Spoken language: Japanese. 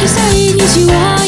咲きさい虹は